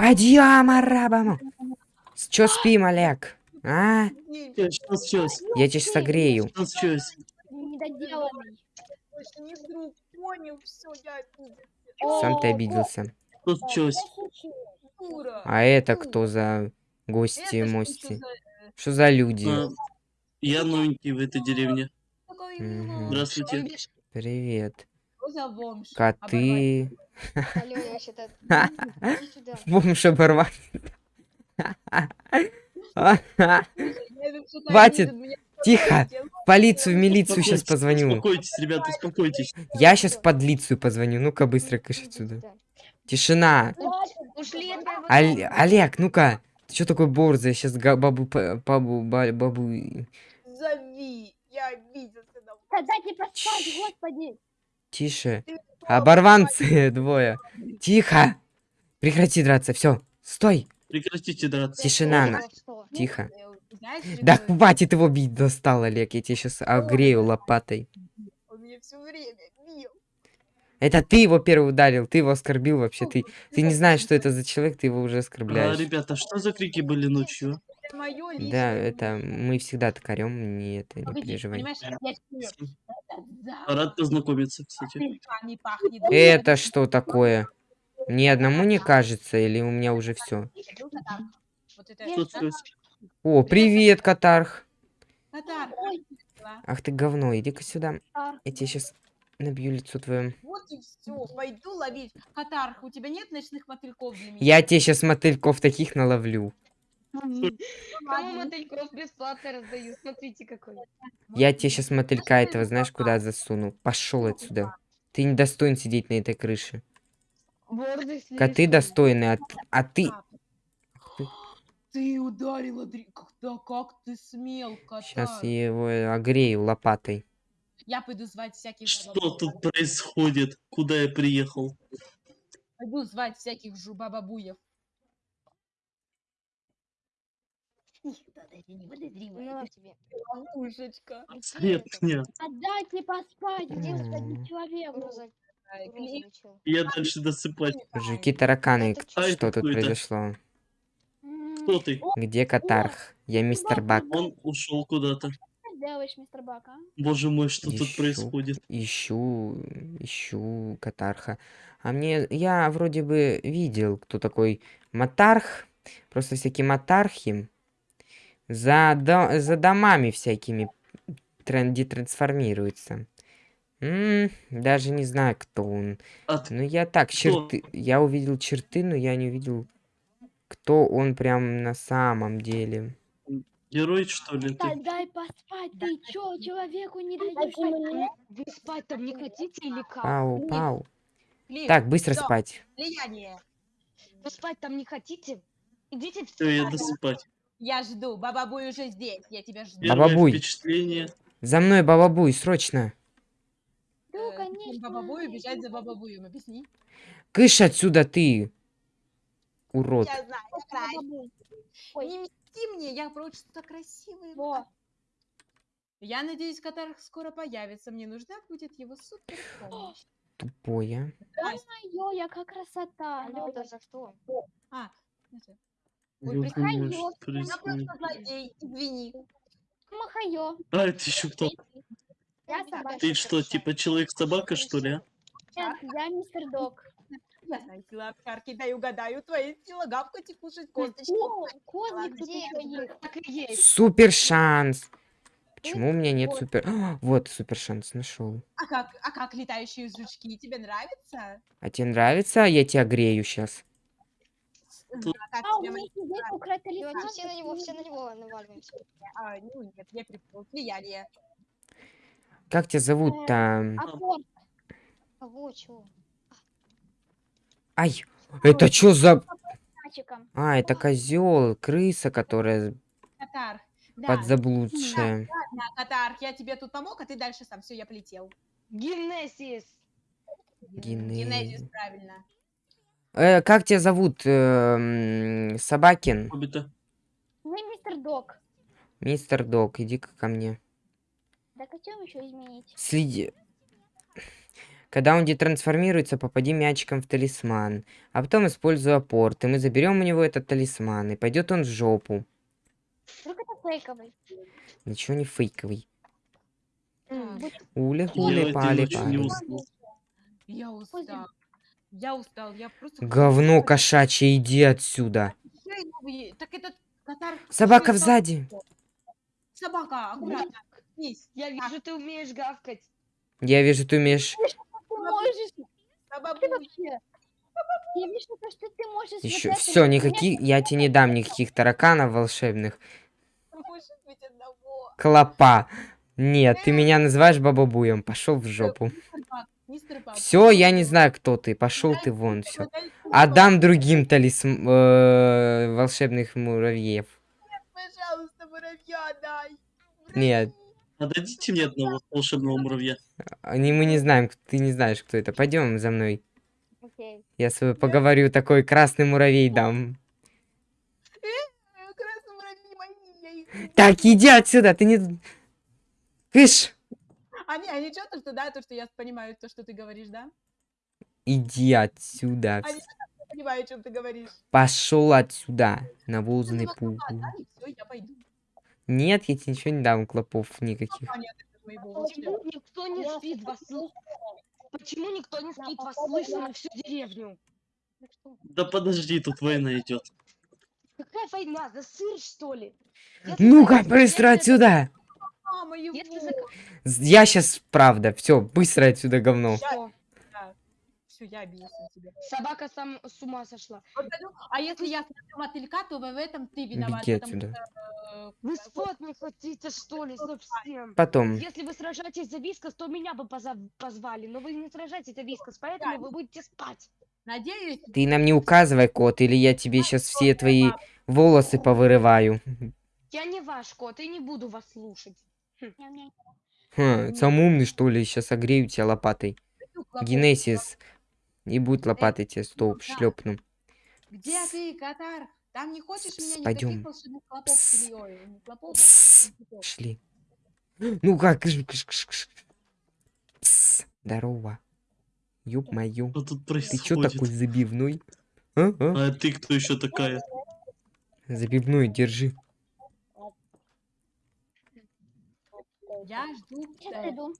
Подъем, арабам! Чё спим, Олег? А? Сейчас, сейчас, сейчас, Я тебя согрею. сейчас, сейчас. Недоделанный. Сам ты обиделся. Что случилось? Дура. А это кто за гости, мости? за, Что за люди? А, Я новенький в этой деревне. Здравствуйте. Привет. Коты. Алло, я сюда. Бомж что Хватит. Тихо. хотел. Полицию, в милицию сейчас позвоню. Успокойтесь, ребята, успокойтесь. Я сейчас в подлицию позвоню. Ну-ка, быстро кыш отсюда. сюда. Тишина. Олег, ну-ка. Ты что такой борзый? Сейчас бабу, бабу, ба- бабу... Зови. Я обиделся на Да дайте поспать, господи. Тише. Ты Оборванцы двое. Тихо. Прекрати драться. Все. Стой. Прекратите драться. Тишина. Ну, на- что? Тихо. Э, Знаешь, Да хватит его бить, достал, Олег. Я тебя сейчас огрею лопатой. Он меня все время бил. Это ты его первый ударил, ты его оскорбил вообще. Ты, ты не знаешь, что это за человек, ты его уже А, оскорбляешь. ребята, что за крики были ночью? Мое личное. Да, это мы всегда токарем, не это, не Погоди, переживай. Рад познакомиться, кстати. Это что такое? Мне одному не кажется, или у меня уже все? О, привет, Катарх. Ах ты говно, иди-ка сюда. Я тебе сейчас набью лицо твое. Вот и все, пойду ловить. Катар, у тебя нет ночных мотыльков для меня? Я тебе сейчас мотыльков таких наловлю. Кому мотыльков бесплатно раздаю? Смотрите какой. Я тебе сейчас мотылька этого знаешь куда засуну. Пошел отсюда. Ты не достоин сидеть на этой крыше. Коты достойны, а, а ты... Ты ударила. Когда, как ты смел, Катар? Сейчас я его огрею лопатой. Я пойду звать всяких Что бабабу- тут происходит? Куда я приехал? Пойду звать всяких жубабабуев. Даже не подозревает. Ну, тебе. Ловушечка. Нет, нет. Отдайте поспать, где М. один человек. Я дальше досыпать. Мужики тараканы, что тут произошло? Кто ты? Где Катарх? Я мистер Бак. Он ушел куда-то. Делаешь, мистер Бак, а? Боже мой, что тут Ищу. происходит? Ищу, ищу Катарха. А мне, я вроде бы видел, кто такой Матарх. Просто всякие Матархи за, до- за домами всякими тренди трансформируются. М, даже не знаю, кто он. От... Ну, я так, Кто? черты... Я увидел черты, но я не увидел, кто он прям на самом деле. Герой, что ли Да ты? дай поспать, ты чё, человеку не даешь спать? Вы спать там не хотите или как? Пау, пау. Кли, Так, быстро всё, спать. Влияние. Вы спать там не хотите? Идите в Все, я досыпать. Я жду, бабабуй уже здесь, я тебя жду. Первое Бабабуй. впечатление. За мной, бабабуй, срочно. Э, конечно. Бабабую бежать за бабабуем, объясни. Кыш отсюда ты, урод. Я знаю, я. Ой. Не мсти мне, я прочь что-то красивое. Во. Я надеюсь, Катар скоро появится. Мне нужна будет его супер помощь. Тупое. Ё, яка красота. Алло, да за что? А, это, Я Ой, просто злодей, извини. Махайо. А, это еще кто? Я собака. Ты что, типа человек-собака, что ли, а? Нет, я мистер Дог. Я знаю, сила овчарки, дай угадаю, твои сила гавкать и кушать косточки. О, козлик тут Где еще есть. Так и есть. Супер шанс. Почему у меня нет супер... А, вот супер шанс нашел. А как, а как летающие жучки, тебе нравится? А тебе нравится? Я тебя грею сейчас. Тут- А как А, у меня Давайте все на него, все на него наваливаемся. А, ну нет, я припомнил. Влияние. Как тебя зовут-то? Апорт. Кого, чего? Ай, это что за... А, это козел, крыса, которая Катар. Да, подзаблудшая. да, Катар, я тебе тут помог, а ты дальше сам. Все, я полетел. Генезис. Генезис, правильно. Э, как тебя зовут? Эм, Собакин? Хоббита. Ну и мистер Дог. Мистер Дог, иди-ка ко мне. Так а чем еще изменить? Следи. Когда он детрансформируется, попади мячиком в талисман. А потом используй апорт, и мы заберем у него этот талисман, и пойдет он в жопу. Вдруг это фейковый. Ничего не фейковый. М, Так, Ули Я хули пали пали. Я устал. Я устал, я просто... Говно кошачье, иди отсюда. Новые- Так этот катар... Собака сзади. Собака, аккуратно. Я вижу, ты умеешь гавкать. Я вижу, ты умеешь Ты можешь, ты собабуй. вообще. Я вижу, то, что ты можешь еще. Все, никаких. Я тебе не дам никаких тараканов волшебных. Клопа. Нет, ты меня называешь бабабуем. Пошел в жопу. Все, я не знаю, кто ты. Пошел ты вон, все. Отдам другим талисм... э, волшебных муравьев. Пожалуйста, муравья дай. Нет. Отдадите мне одного волшебного муравья. Они мы не знаем, ты не знаешь, кто это. Пойдем за мной. Окей. Я с тобой поговорю, такой красный муравей дам. Э, Так, иди отсюда, ты не... Кыш! Они, они что, то, что, да, то, что я понимаю, то, что ты говоришь, да? Иди отсюда. Они- Я понимаю, о чем ты говоришь. Пошел отсюда, навозный Ну, пугу. Да, и все, я пойду. Нет, я тебе ничего не дам, клопов никаких. А, моего волшебного. Почему никто не спит вас? Почему никто не спит вас слышно на всю деревню? Да подожди, тут война идет. Какая война? За сыр, что ли? Ну-ка, быстро отсюда! А, моего. Если Я сейчас, правда, все, быстро отсюда говно. Все, я обиделся на тебя. Собака сам с ума сошла. А если я смотрю мотылька, то в этом ты виноват. Беги отсюда. что, э, Вы спать не хотите, что ли, совсем? Потом. Если вы сражаетесь за вискос, то меня бы позвали, но вы не сражаетесь за вискос, поэтому вы будете спать. Надеюсь, Ты нам не указывай, кот, или я тебе сейчас все твои волосы повырываю. Я не ваш кот и не буду вас слушать. Хм, сам умный, что ли, сейчас огрею тебя лопатой. Генесис. И будет лопатой тебе стоп, да. шлепну. Где ты, Катар? Там не хочешь меня никаких Пойдем. волшебных клопов Пс. или ой, не клопов, а Пс. Шли. Ну как? Пс, Здорово. Ёб мою. Что тут Ты чё такой забивной? А, а? А ты кто еще такая? Забивной, держи. Я жду. Сейчас э, приду.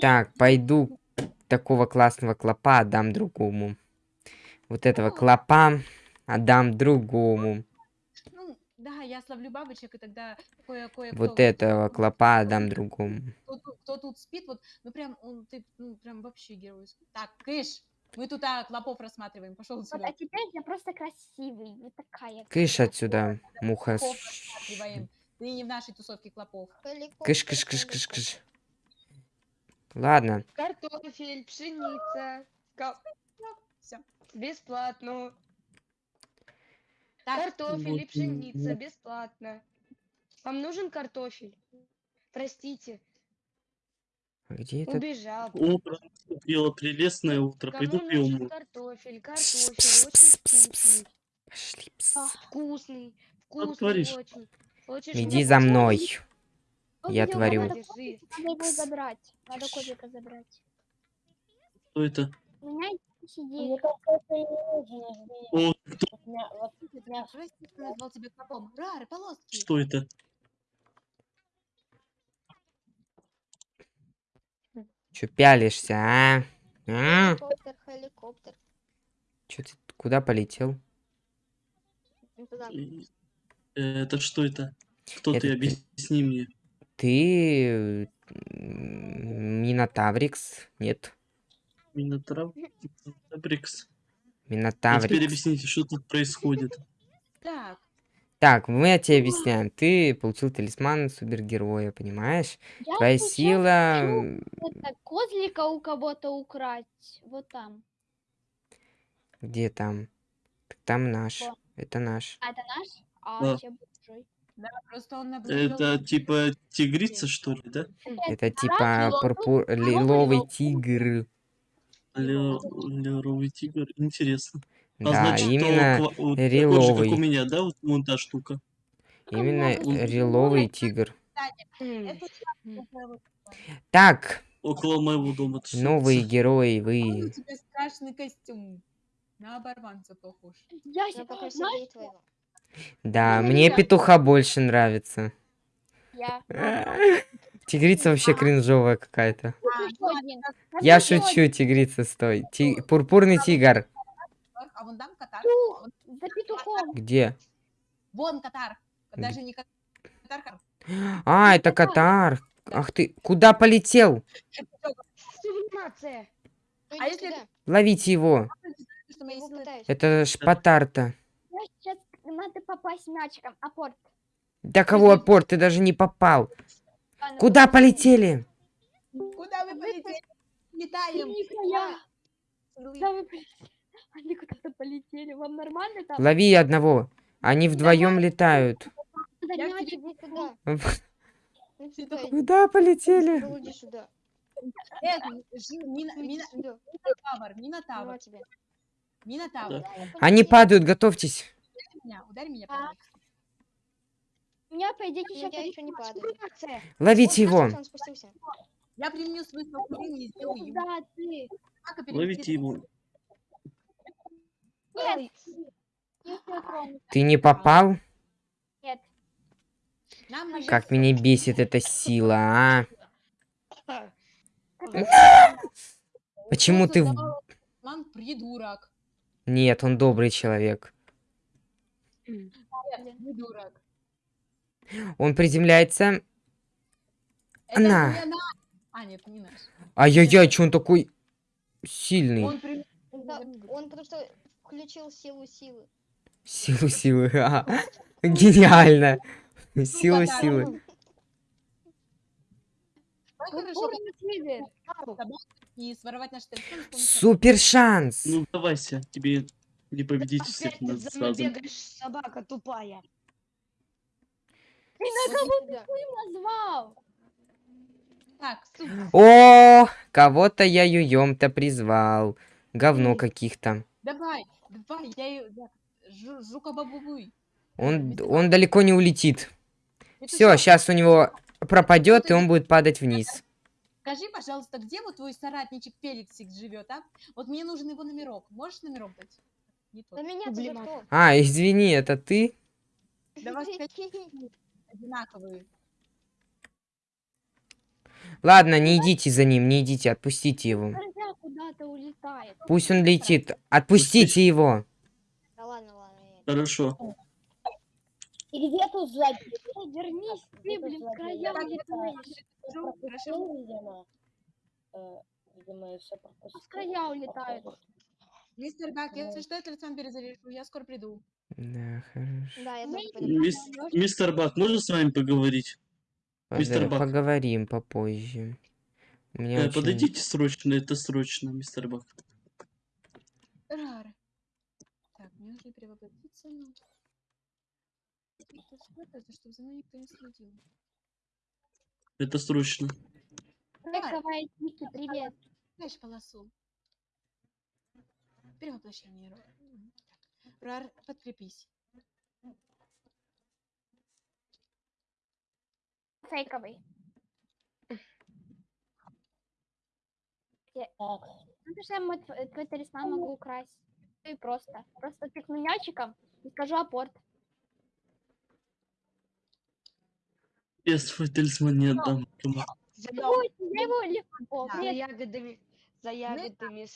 Так, пойду такого классного клопа отдам другому. Вот этого клопа отдам другому. Ну, да, я словлю бабочек, и тогда кое кое Вот этого клопа отдам другому. Кто, тут- кто тут спит, вот, ну прям, он, ты, ну прям вообще геройский. Так, Кыш, мы тут а, клопов рассматриваем, пошел Вот, сюда. а теперь я просто красивый. Вот такая. Кыш отсюда, муха. Клопов рассматриваем. Ты не в нашей тусовке клопов. Кыш, кыш, кыш, кыш, кыш. Ладно, Картофель, пшеница. Всё. Бесплатно. Так, Картофель и пшеница бесплатно. Вам нужен картофель? Простите, где этот? убежал. Утро наступило, прелестное утро. Кому Пойду нужен умою. картофель? Пс, Картофель пс, очень пс, пс, вкусный. Пошли, пс. Вкусный. Вкусный очень. Иди за мной. Я творю. Надо, Кс. забрать. Кто это? Что это? Чё пялишься, а? А? Хеликоптер, хеликоптер. Чё ты куда полетел? Туда. Это что это? Кто Это ты? ты. Объясни мне. Ты Минотаврикс? Нет, Минотрав? Брикс. А теперь Минотаврикс. объясните, что тут происходит. Так, Так, мы тебе объясняем. Ты получил талисман супергероя, понимаешь? Я Твоя сила... хочу это, козлика у кого-то украсть. Вот там. Где там? Так Там наш. Во. Это наш. А это наш? А, чужой. да, просто он. Это типа тигрица, что ли, да? Это типа пурпур... лиловый тигр. Леровый тигр. Интересно. А Да, значит, то именно, ква- вот такой же, как у меня, да, вот вон та штука. именно много риловый тигр. Так, около моего дома. Новые герои, Какой у вы. тебя страшный костюм. На оборванца похож. Я Ну, щас- Да, Ну, мне петуха больше нравится. я. Тигрица вообще кринжовая какая-то. А, ну. Я шучу, тигрица, стой. Ти- Пурпурный тигр. а вон там катар. Петух, Вон- За петухом. Где? Вон катар. Даже не кат- катар. А, это катар. Ах ты, куда полетел? Сублимация. Ну, А если. Ловите его. Это шпатарта. Надо попасть мячиком. Апорт. Да кого опор, ты даже не попал. Ладно, Куда попасть. полетели? Куда вы полетели? Летаем. Куда вы полетели? Они куда-то полетели. Вам нормально там? Лови одного. Они вдвоем летают. Ну. Куда полетели? Сюда. Э, сюда. Минотавр, Ну, Минотавр. Минотавр. Они падают, готовьтесь. Ударь меня, ударь меня, А. помощь. У меня, по идее, сейчас я еще не падаю. Ловите его. Я применю свой спокойный и сделаю. Куда ты? Ловите его. Нет. Ты не попал? Нет. Как меня бесит эта сила, а? Почему ты... придурок. Нет, он добрый человек. Придурок. Он приземляется. Это На. не наш. А, нет, не наш. Ай-яй-яй, че он такой сильный? Он при- Да, он потому что включил силу силы. Силу силы. ага. Гениально. Силу да, силы. С помощью- Супер шанс. Ну, давайся, тебе не победить всех Опять нас ты за мной сразу. бегаешь, собака тупая. Ты на кого ты Назвал. Так, стоп. О, кого-то я юем-то призвал. Говно каких-то. давай, давай, я ее... Жу- Жука-бабубуй. Он, он далеко не улетит. Все, сейчас у него пропадет, и он будет падать вниз. Скажи, пожалуйста, где вот твой соратничек Феликсик живет, а? Вот мне нужен его номерок. Можешь номерок дать? Не тот. На меня Сублимат. что? А, извини, это ты? Давай Одинаковые. Ладно, не идите за ним, не идите, отпустите его. Пусть он летит. Отпустите его. Да ладно, ладно. я- Хорошо. И где тут? Эй, Вернись, ты, блин, улетаешь. Скажу, Хорошо. видимо. Видимо, все В края улетают. Мистер Бак, если что, я телефон перезаряжу, я скоро приду. Да, хорошо. Да, я тоже. Мис- Мистер Бак, можно с вами поговорить? Мистер Бак. Поговорим попозже. У меня Э, очень- Подойдите срочно, это срочно, мистер Бак. Рар. Так, мне нужно перевоплотиться. но- Это спрятаться, чтобы за мной никто не следил. Это срочно. Давай, Ники, привет. Знаешь полосу. Перевоплощение. Рар. Мгм. Рар, подкрепись. Фейковый. Ну, что я мой тв- твой талисман могу украсть. И просто. Просто тыкну мячиком и скажу апорт. Я свой талисман не отдам. я его легко. Да. ягодами, за ягодами,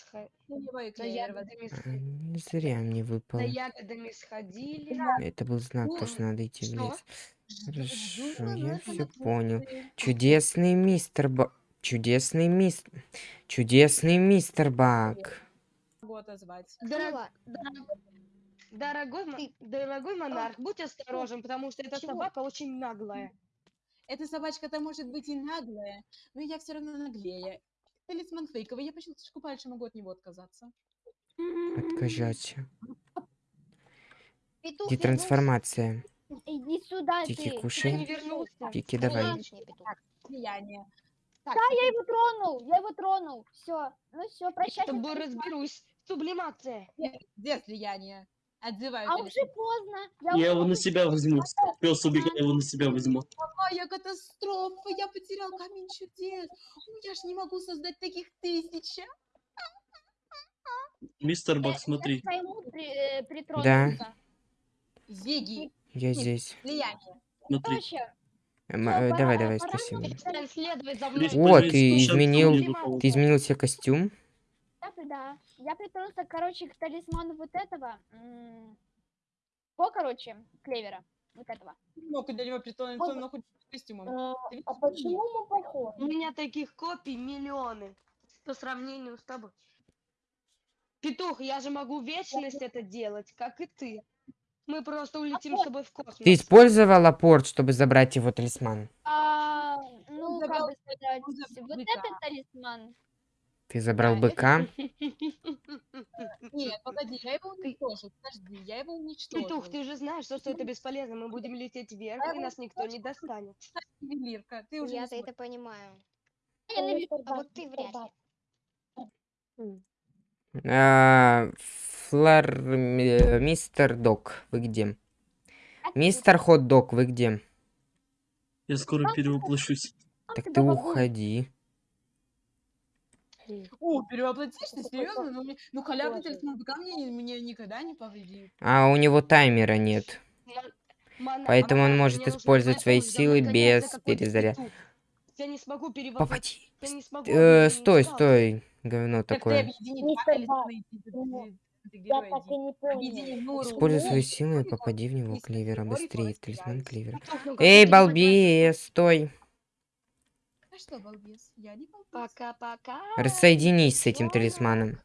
Ну, за ягодами, А, сх- не Зря мне выпал. за ягодами сходили. Это был знак, то, что надо идти в лес. Хорошо, я ну, все понял. Чудесный мистер Бак. Чудесный мистер... Чудесный мистер Бак. Дорог- Дорогой, Ты- дорогой монарх, будь осторожен, потому что эта Чего? собака очень наглая. Эта собачка-то может быть и наглая, но я все равно наглее. Талисман фейковый, я почти чуточку пальше могу от него отказаться. Откажаться. Где вернулся. трансформация? Иди сюда, Тики, ты. Я кушай. не вернулся. Тики, давай. Влияние. Так, Я его тронул, я его тронул. Все. Ну все, Я с тобой разберусь. Сублимация. где, где слияние? Отзываю А уже поздно. Я его на себя возьму. Пес убегай, я его на себя возьму. Какая катастрофа! Я потерял камень чудес. Я ж не могу создать таких тысяч. а. Мистер Бак, к смотри. э, притронуться. Зиги, Я здесь. влияние. Смотри. Эм, э, давай, давай, спасибо. полез ты изменил-. Ты изменил себе костюм? Да. Я притронулся, короче, к талисману вот этого. м, О, короче, клевера. Вот этого. Мог до него притронуться, он находится с костюмом. Ты видишь, мы похожи? У меня таких копий миллионы по сравнению с тобой. Петух, я же могу вечность это делать, как и ты. Мы просто улетим с тобой в космос. Ты использовала порт, чтобы забрать его талисман? А, ну, как бы сказать, вот этот талисман. Ты забрал быка? Нет, погоди, я его уничтожил. Подожди, я его уничтожил. Петух, ты же знаешь, что, что это бесполезно. Мы будем лететь вверх, и нас никто не достанет. ювелирка, ты уже Я-то это понимаю. А вот ты вряд ли. А, Флар... э, Мистер Док, вы где? Мистер Хот Дог, вы где? Я скоро перевоплощусь. Так ты уходи. О, перевоплотишь ты серьезно? Ну, мне- ну халявный талисман быка мне, мне никогда не повредит. А у него таймера нет. Поэтому он может использовать свои силы без гоняется какой-то перезаря- петух. Я не смогу перевоплотить. Э, стой, стой. Говно такое. ну, Нуру. Используй свои силы и попади в него клевера Григорий быстрее. Талисман клевера. Ну Эй, балбес, стой. А что, балбес? Я не балбес. Пока-пока. Рассоединись с этим талисманом.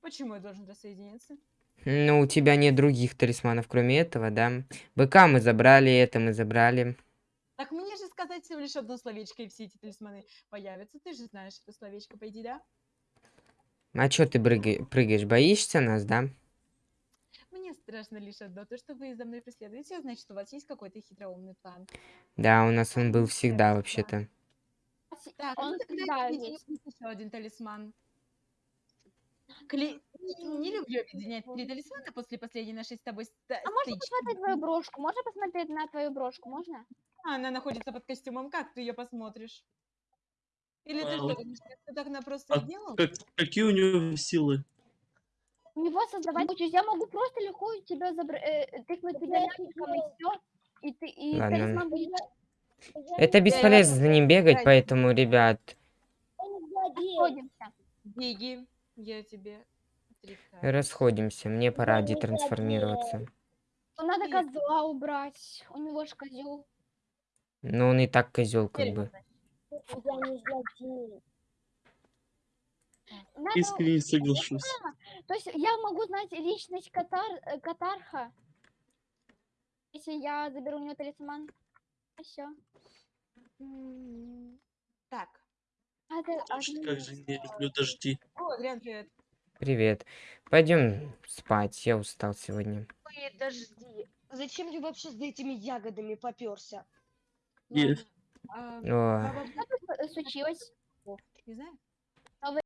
Почему я должен рассоединиться? Ну, у тебя нет других талисманов, кроме этого, да? Быка мы забрали, это мы забрали. Так мне же сказать всего лишь одно словечко, и все эти талисманы появятся. Ты же знаешь это словечко, по идее, да? А чё ты прыгаешь? Боишься нас, да? Мне страшно лишь одно, то, что вы за мной преследуете, значит, у вас есть какой-то хитроумный план. Да, у нас он был всегда да. вообще-то. Так, Он ну тогда еще один талисман. Кле- Не, не люблю объединять три талисмана после последней нашей с тобой ста- А можно стычки. посмотреть твою брошку? Можно посмотреть на твою брошку? Можно? А, Она находится под костюмом. Как ты ее посмотришь? Или ты Вау. что, это так она просто А сделал? Как- какие у него силы? У него создавать учусь. Я могу просто легко тебя забра- э, тыкнуть медальончиком и все. И ты и талисман будет. Это бесполезно за ним бегать, поэтому, ребят, Расходимся. Беги, я тебе отрицаю. расходимся. Мне пора детрансформироваться. Ну, Надо козла убрать. У него ж козел. Но он и так козел, как бы. Надо, Искренне соглашусь. то есть я могу знать личность катар, э, катарха, если я заберу у него талисман. И все. Так. А ты, а Слушай, ты- как же не люблю дожди. О, Адриан, привет. Привет. Пойдем спать, я устал сегодня. Ой, подожди. Зачем ты вообще за этими ягодами поперся? Нет. А, О, Б- что случилось? Не знаю.